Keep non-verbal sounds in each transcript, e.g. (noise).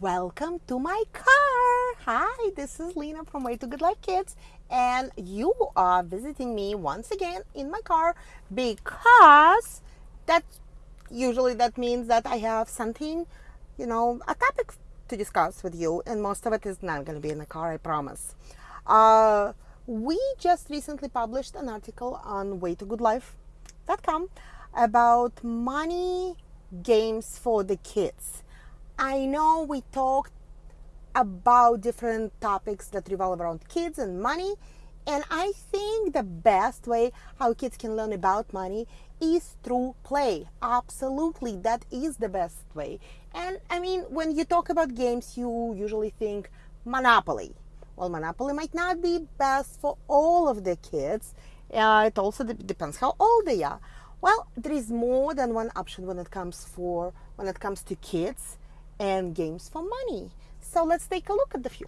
Welcome to my car. Hi, this is Lena from Way to Good Life Kids, and you are visiting me once again in my car because that usually that means that I have something, you know, a topic to discuss with you, and most of it is not going to be in the car, I promise. Uh, we just recently published an article on waytogoodlife.com about money games for the kids I know we talked about different topics that revolve around kids and money, and I think the best way how kids can learn about money is through play. Absolutely, that is the best way. And I mean, when you talk about games, you usually think Monopoly. Well, Monopoly might not be best for all of the kids. Uh, it also depends how old they are. Well, there is more than one option when it comes for when it comes to kids and games for money. So let's take a look at the few.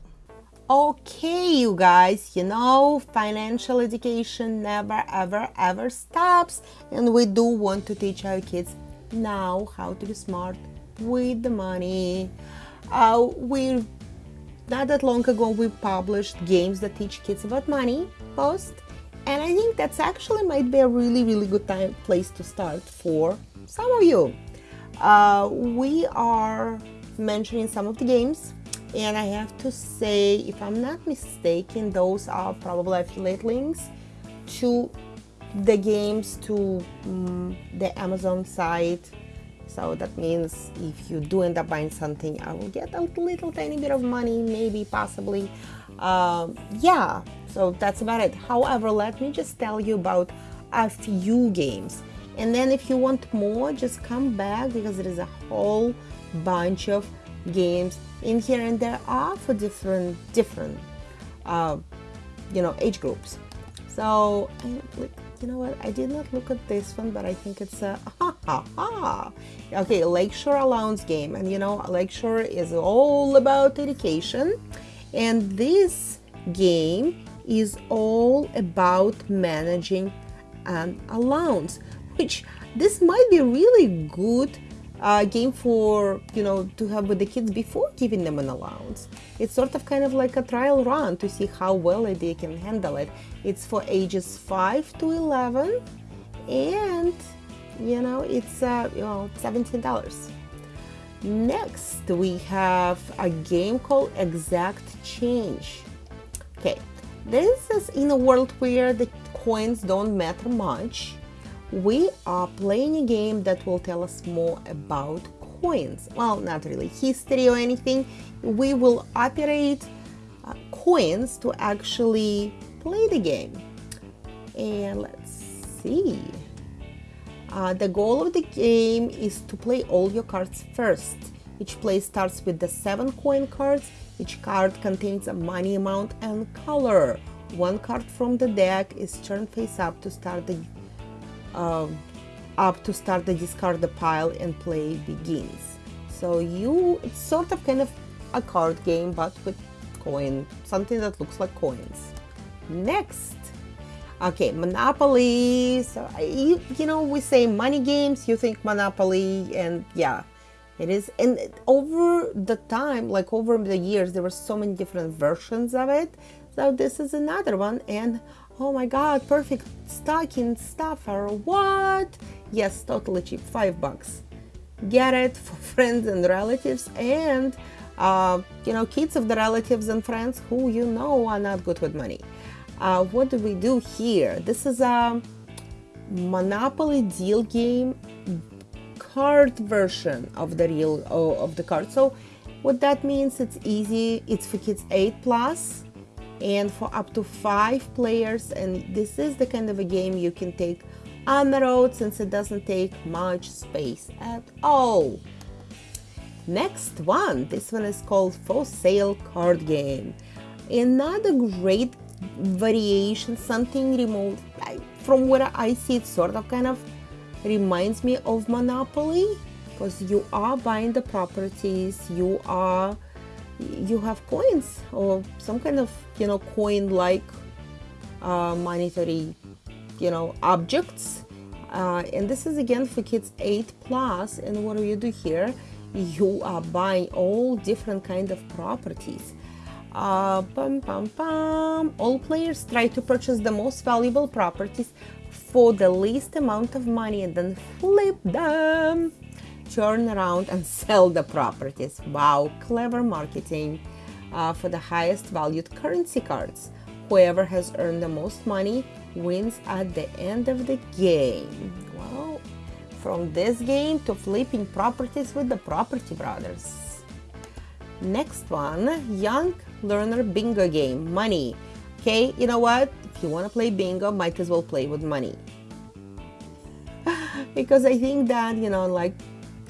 Okay, you guys, you know, financial education never, ever, ever stops. And we do want to teach our kids now how to be smart with the money. Uh, we not that long ago we published games that teach kids about money post and i think that's actually might be a really really good time place to start for some of you uh, we are mentioning some of the games and I have to say if I'm not mistaken those are probably affiliate links to the games to um, the Amazon site. So that means if you do end up buying something I will get a little tiny bit of money maybe possibly. Um, yeah so that's about it. However let me just tell you about a few games and then if you want more just come back because there is a whole bunch of games in here and there are for different different uh, you know age groups. So you know what? I did not look at this one but I think it's a (laughs) ha ha ha. Okay Lakeshore Allowance game. And you know Lakeshore is all about education. And this game is all about managing an allowance which this might be really good uh, game for you know to have with the kids before giving them an allowance. It's sort of kind of like a trial run to see how well they can handle it. It's for ages 5 to 11 and you know it's uh, you know $17 next we have a game called exact change. Okay this is in a world where the coins don't matter much we are playing a game that will tell us more about coins. Well, not really history or anything. We will operate uh, coins to actually play the game. And let's see. Uh, the goal of the game is to play all your cards first. Each play starts with the seven coin cards. Each card contains a money amount and color. One card from the deck is turned face up to start the um, up to start the discard the pile and play begins. So you, it's sort of kind of a card game, but with coin, something that looks like coins. Next, okay, Monopoly. So you, you know, we say money games, you think Monopoly, and yeah, it is. And over the time, like over the years, there were so many different versions of it. So this is another one, and Oh my god, perfect stocking stuffer. What? Yes, totally cheap, five bucks. Get it for (laughs) friends and relatives and uh, you know, kids of the relatives and friends who you know are not good with money. Uh, what do we do here? This is a Monopoly deal game card version of the real of the card. So what that means, it's easy. It's for kids 8 plus and for up to five players and this is the kind of a game you can take on the road since it doesn't take much space at all. Next one, this one is called For Sale Card Game. Another great variation, something remote, from what I see it sort of kind of reminds me of Monopoly because you are buying the properties, you are you have coins or some kind of you know coin like uh, monetary you know objects uh, and this is again for kids 8 plus and what do you do here you are buying all different kind of properties. Uh, bum, bum, bum. All players try to purchase the most valuable properties for the least amount of money and then flip them. Turn around and (laughs) sell the properties. Wow, clever marketing uh, for the highest valued currency cards. Whoever has earned the most money wins at the end of the game. Well, from this game to flipping properties with the Property Brothers. Next one, Young Learner Bingo game, money. Okay, you know what? If you want to play bingo, might as well play with money. (laughs) because I think that, you know, like,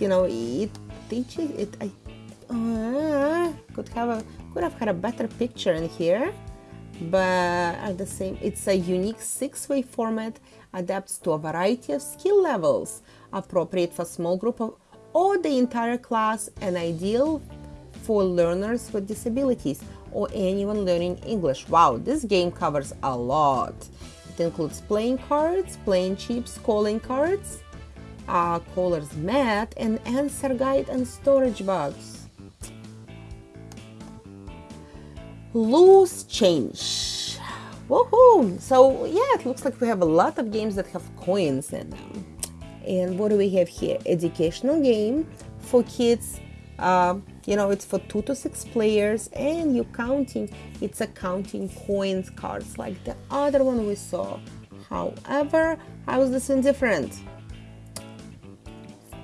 you know, it teaches, it, I uh, could have a, could have had a better picture in here but at the same it's a unique six-way format adapts to a variety of skill levels appropriate for small group of, or the entire class and ideal for learners with disabilities or anyone learning English. Wow, this game covers a lot. It includes playing cards, playing chips, calling cards, caller's mat, and answer guide and storage box. loose change. Woohoo! So yeah, it looks like we have a lot of games that have coins in them. And what do we have here? Educational game for kids. Uh, you know, it's for two to six players, and you're counting. It's a counting coins cards like the other one we saw. However, how is this one different?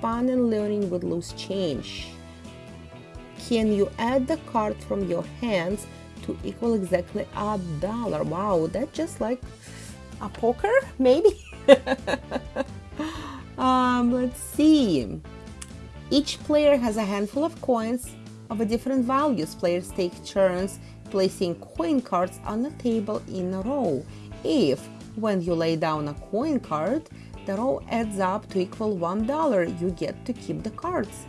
Fun and learning with loose change. Can you add the card from your hands to equal exactly a dollar. Wow, that's just like a poker, maybe? (laughs) um, let's see. Each player has a handful of coins of a different values. Players take turns placing coin cards on the table in a row. If, when you lay down a coin card, the row adds up to equal $1, you get to keep the cards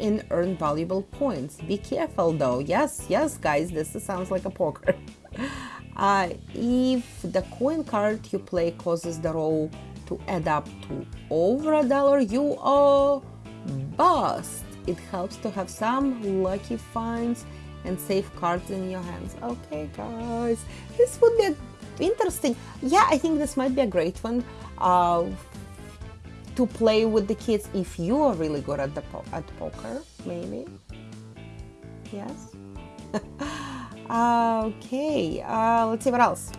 and earn valuable points. Be careful though. Yes, yes, guys, this sounds like a poker. (laughs) uh, if the coin card you play causes the row to add up to over a dollar, you are bust. It helps to have some lucky finds and safe cards in your hands. Okay, guys, this would be interesting. Yeah, I think this might be a great one uh, to play with the kids if you are really good at the po at poker, maybe. Yes. (laughs) okay, uh, let's see what else.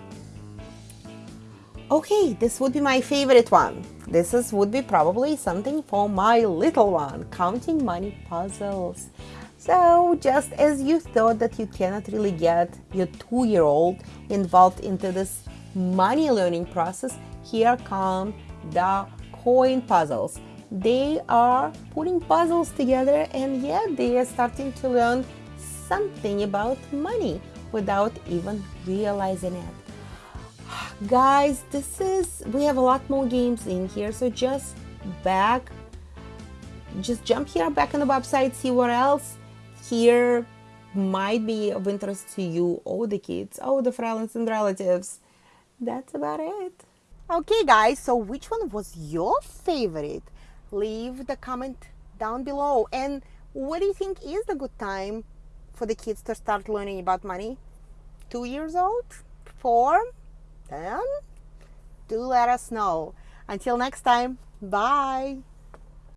Okay, this would be my favorite one. This is would be probably something for my little one, counting money puzzles. So just as you thought that you cannot really get your two-year-old involved into this money learning process, here come the coin puzzles. They are putting puzzles together and yeah, they are starting to learn something about money without even realizing it. Guys, this is, we have a lot more games in here, so just back, just jump here back on the website, see what else here might be of interest to you or the kids or the friends and relatives. That's about it. Okay guys, so which one was your favorite? Leave the comment down below. And what do you think is the good time for the kids to start learning about money? Two years old? Four? Ten? Do let us know. Until next time, bye.